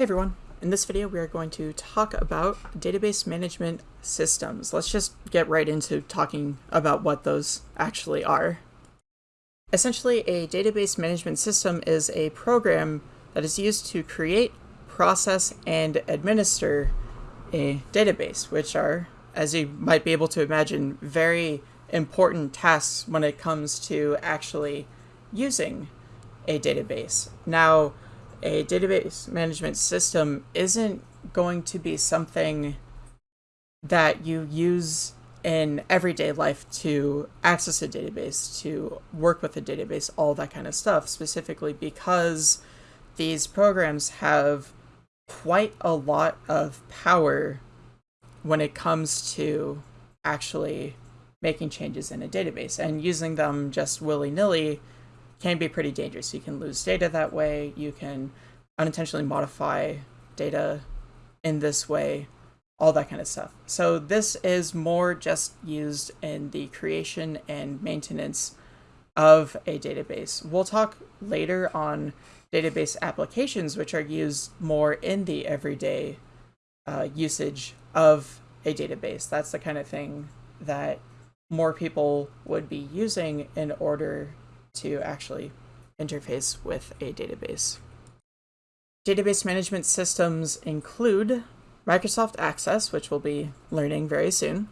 Hey everyone, in this video we are going to talk about database management systems. Let's just get right into talking about what those actually are. Essentially, a database management system is a program that is used to create, process, and administer a database, which are, as you might be able to imagine, very important tasks when it comes to actually using a database. Now, a database management system isn't going to be something that you use in everyday life to access a database, to work with a database, all that kind of stuff, specifically because these programs have quite a lot of power when it comes to actually making changes in a database and using them just willy-nilly can be pretty dangerous. You can lose data that way. You can unintentionally modify data in this way, all that kind of stuff. So this is more just used in the creation and maintenance of a database. We'll talk later on database applications, which are used more in the everyday uh, usage of a database. That's the kind of thing that more people would be using in order to actually interface with a database. Database management systems include Microsoft Access, which we'll be learning very soon.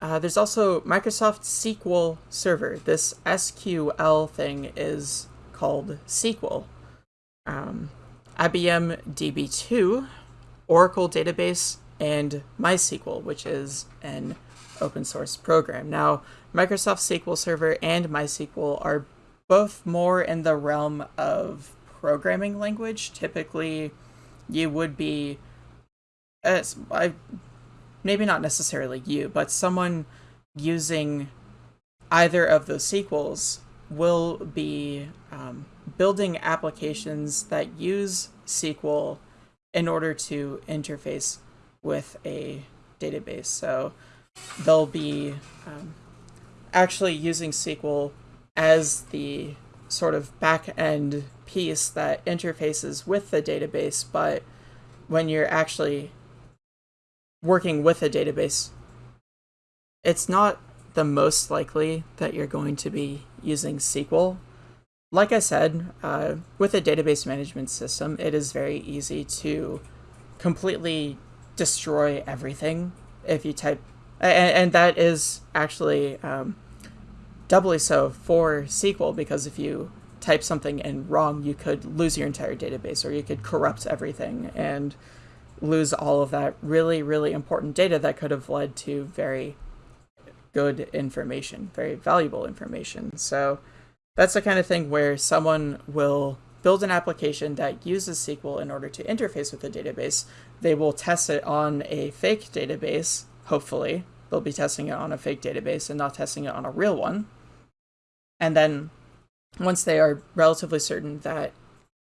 Uh, there's also Microsoft SQL Server. This SQL thing is called SQL. Um, IBM DB2, Oracle Database, and MySQL, which is an open source program. Now, Microsoft SQL Server and MySQL are both more in the realm of programming language. Typically, you would be, as I, maybe not necessarily you, but someone using either of those SQLs will be um, building applications that use SQL in order to interface with a database. So they'll be um, actually using SQL as the sort of back end piece that interfaces with the database, but when you're actually working with a database, it's not the most likely that you're going to be using SQL. Like I said, uh, with a database management system, it is very easy to completely destroy everything if you type, and, and that is actually um, doubly so for SQL because if you type something in wrong, you could lose your entire database or you could corrupt everything and lose all of that really, really important data that could have led to very good information, very valuable information. So that's the kind of thing where someone will build an application that uses SQL in order to interface with the database. They will test it on a fake database, hopefully. They'll be testing it on a fake database and not testing it on a real one. And then once they are relatively certain that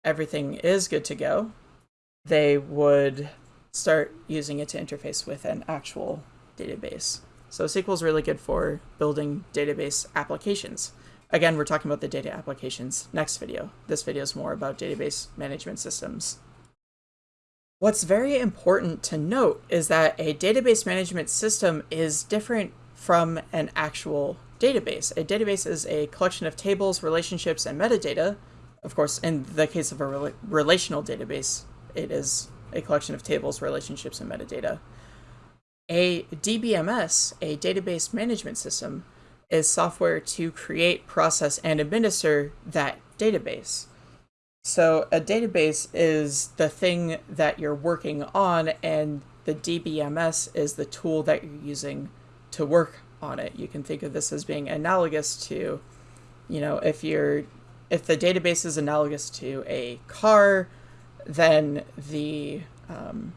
everything is good to go, they would start using it to interface with an actual database. So SQL is really good for building database applications. Again, we're talking about the data applications next video. This video is more about database management systems. What's very important to note is that a database management system is different from an actual database. A database is a collection of tables, relationships, and metadata. Of course, in the case of a rela relational database, it is a collection of tables, relationships, and metadata. A DBMS, a database management system, is software to create, process, and administer that database. So a database is the thing that you're working on, and the DBMS is the tool that you're using to work on it. You can think of this as being analogous to, you know, if you're if the database is analogous to a car, then the um,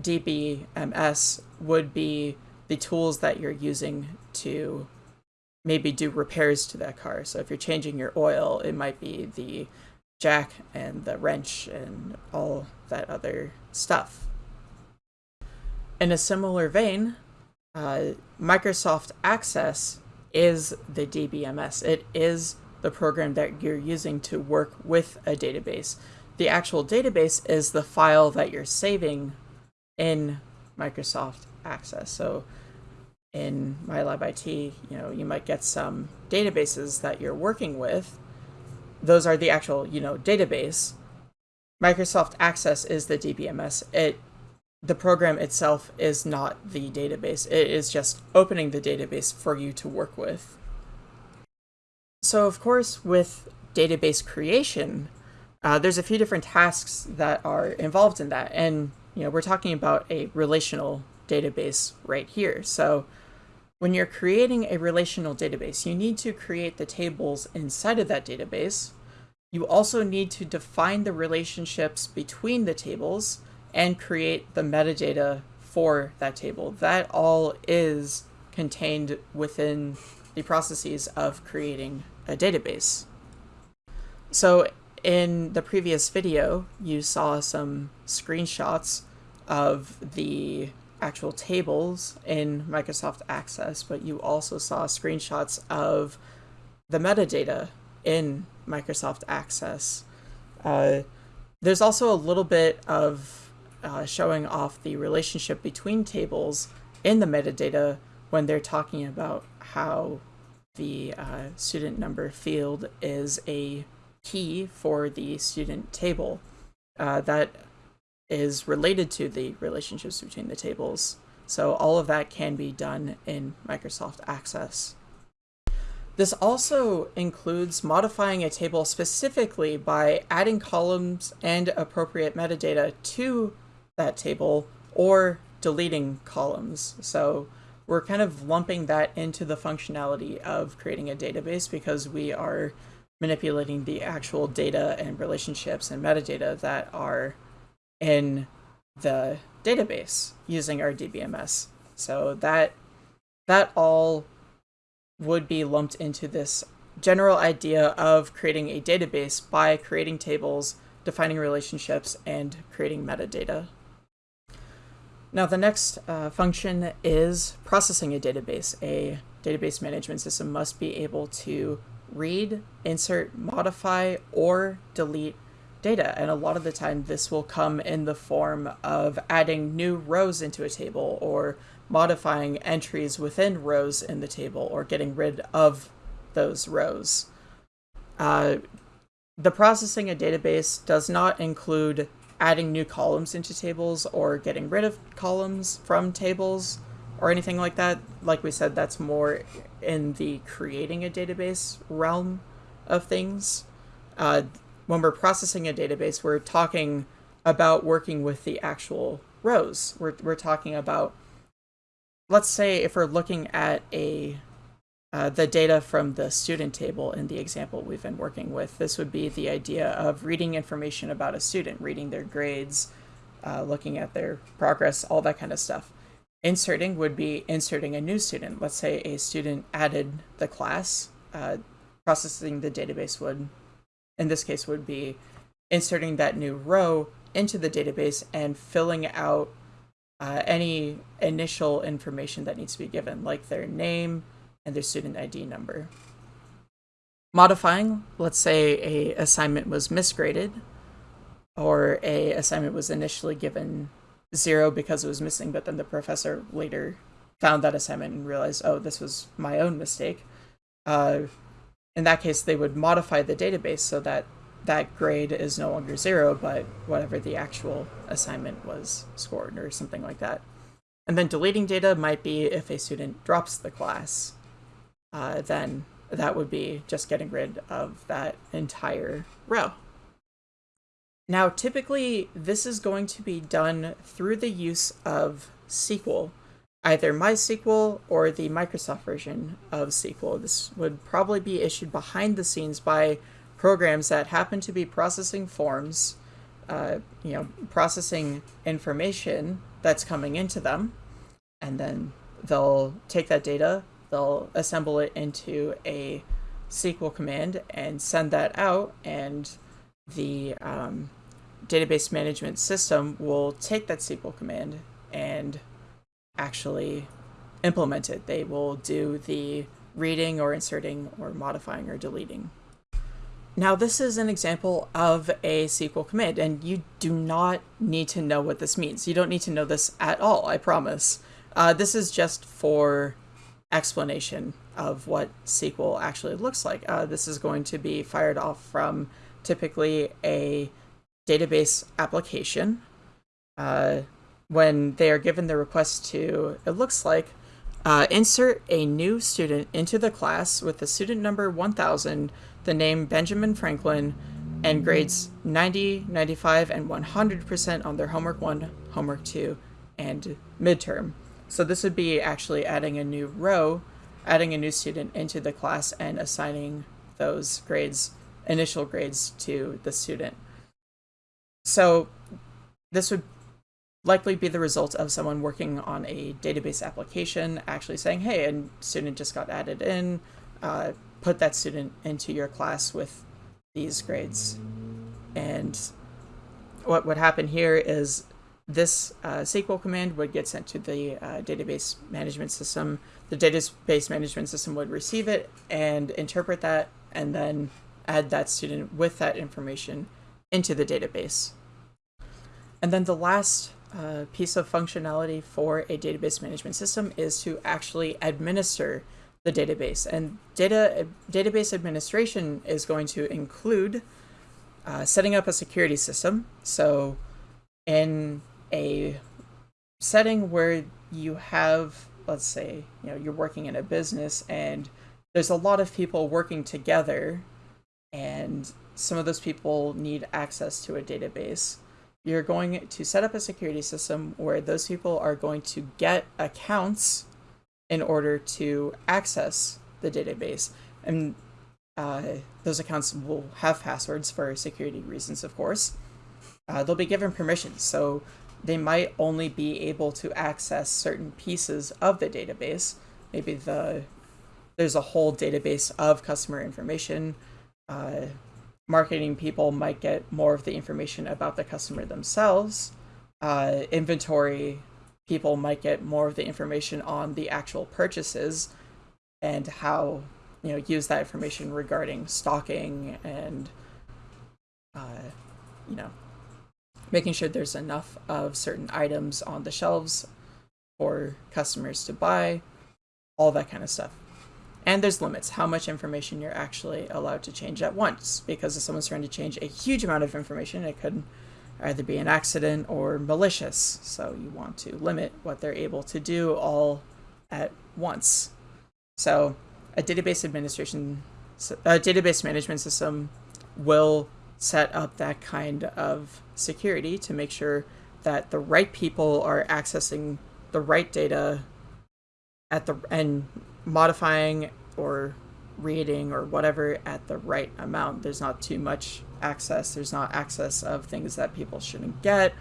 DBMS would be the tools that you're using to maybe do repairs to that car. So if you're changing your oil, it might be the jack and the wrench and all that other stuff. In a similar vein, uh, Microsoft Access is the DBMS. It is the program that you're using to work with a database. the actual database is the file that you're saving in Microsoft Access. So in MyLab IT, you know, you might get some databases that you're working with. Those are the actual, you know, database. Microsoft Access is the DBMS. It the program itself is not the database. It is just opening the database for you to work with. So of course, with database creation, uh, there's a few different tasks that are involved in that. And, you know, we're talking about a relational database right here. So when you're creating a relational database, you need to create the tables inside of that database. You also need to define the relationships between the tables and create the metadata for that table. That all is contained within the processes of creating a database. So in the previous video, you saw some screenshots of the actual tables in Microsoft Access, but you also saw screenshots of the metadata in Microsoft Access. Uh, there's also a little bit of uh, showing off the relationship between tables in the metadata when they're talking about how the uh, student number field is a key for the student table uh, that is related to the relationships between the tables. So all of that can be done in Microsoft Access. This also includes modifying a table specifically by adding columns and appropriate metadata to that table or deleting columns. So we're kind of lumping that into the functionality of creating a database because we are manipulating the actual data and relationships and metadata that are in the database using our DBMS. So that that all would be lumped into this general idea of creating a database by creating tables, defining relationships, and creating metadata. Now the next uh, function is processing a database. A database management system must be able to read, insert, modify, or delete data. And a lot of the time this will come in the form of adding new rows into a table or modifying entries within rows in the table or getting rid of those rows. Uh, the processing a database does not include adding new columns into tables or getting rid of columns from tables or anything like that. Like we said, that's more in the creating a database realm of things. Uh, when we're processing a database, we're talking about working with the actual rows. We're, we're talking about, let's say if we're looking at a uh, the data from the student table in the example we've been working with, this would be the idea of reading information about a student, reading their grades, uh, looking at their progress, all that kind of stuff. Inserting would be inserting a new student. Let's say a student added the class. Uh, processing the database would, in this case, would be inserting that new row into the database and filling out uh, any initial information that needs to be given, like their name and their student ID number. Modifying, let's say a assignment was misgraded, or a assignment was initially given zero because it was missing, but then the professor later found that assignment and realized, oh, this was my own mistake. Uh, in that case, they would modify the database so that that grade is no longer zero, but whatever the actual assignment was scored or something like that. And then deleting data might be if a student drops the class, uh, then that would be just getting rid of that entire row. Now, typically, this is going to be done through the use of SQL, either MySQL or the Microsoft version of SQL. This would probably be issued behind the scenes by programs that happen to be processing forms, uh, you know, processing information that's coming into them, and then they'll take that data, they'll assemble it into a SQL command and send that out, and the um, database management system will take that SQL command and actually implement it. They will do the reading or inserting or modifying or deleting. Now, this is an example of a SQL command, and you do not need to know what this means. You don't need to know this at all, I promise. Uh, this is just for explanation of what SQL actually looks like. Uh, this is going to be fired off from typically a database application. Uh, when they are given the request to, it looks like, uh, insert a new student into the class with the student number 1000, the name Benjamin Franklin, and grades 90, 95, and 100% on their homework 1, homework 2, and midterm. So this would be actually adding a new row, adding a new student into the class and assigning those grades, initial grades to the student. So this would likely be the result of someone working on a database application actually saying, hey, a student just got added in, uh, put that student into your class with these grades. And what would happen here is this uh, SQL command would get sent to the uh, database management system. The database management system would receive it and interpret that and then add that student with that information into the database. And then the last uh, piece of functionality for a database management system is to actually administer the database. And data database administration is going to include uh, setting up a security system. So in a setting where you have, let's say, you know, you're working in a business and there's a lot of people working together and some of those people need access to a database. You're going to set up a security system where those people are going to get accounts in order to access the database. And uh, those accounts will have passwords for security reasons, of course. Uh, they'll be given permissions. So they might only be able to access certain pieces of the database. Maybe the there's a whole database of customer information. Uh, marketing people might get more of the information about the customer themselves. Uh, inventory people might get more of the information on the actual purchases and how you know use that information regarding stocking and uh, you know making sure there's enough of certain items on the shelves for customers to buy, all that kind of stuff. And there's limits, how much information you're actually allowed to change at once, because if someone's trying to change a huge amount of information, it could either be an accident or malicious. So you want to limit what they're able to do all at once. So a database administration, a database management system will set up that kind of security to make sure that the right people are accessing the right data at the and modifying or reading or whatever at the right amount. There's not too much access. There's not access of things that people shouldn't get,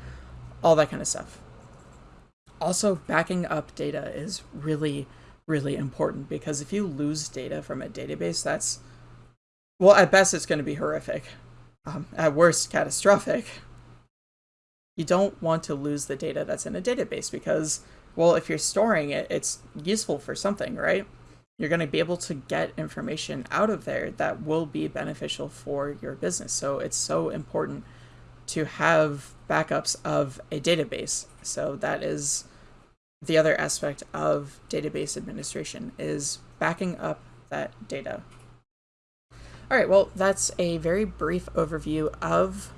all that kind of stuff. Also, backing up data is really, really important because if you lose data from a database, that's, well, at best, it's going to be horrific um, at worst catastrophic, you don't want to lose the data that's in a database because, well, if you're storing it, it's useful for something, right? You're going to be able to get information out of there that will be beneficial for your business. So it's so important to have backups of a database. So that is the other aspect of database administration is backing up that data. All right, well, that's a very brief overview of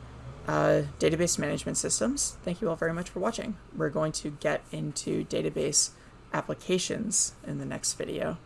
uh, database management systems. Thank you all very much for watching. We're going to get into database applications in the next video.